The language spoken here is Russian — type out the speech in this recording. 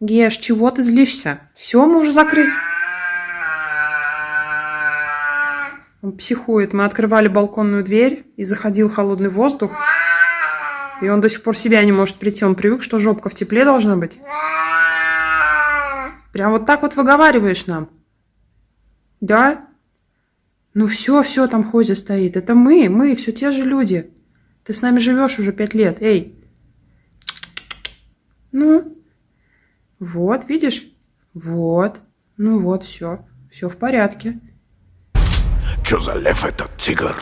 Геш, чего ты злишься? Все, мы уже закрыли. Он психует. Мы открывали балконную дверь, и заходил холодный воздух. И он до сих пор себя не может прийти. Он привык, что жопка в тепле должна быть. Прям вот так вот выговариваешь нам. Да? Ну все, все, там Хозя стоит. Это мы, мы, все те же люди. Ты с нами живешь уже пять лет. Эй. Ну. Вот, видишь? Вот. Ну вот, все. Все в порядке. Что за лев этот тигр?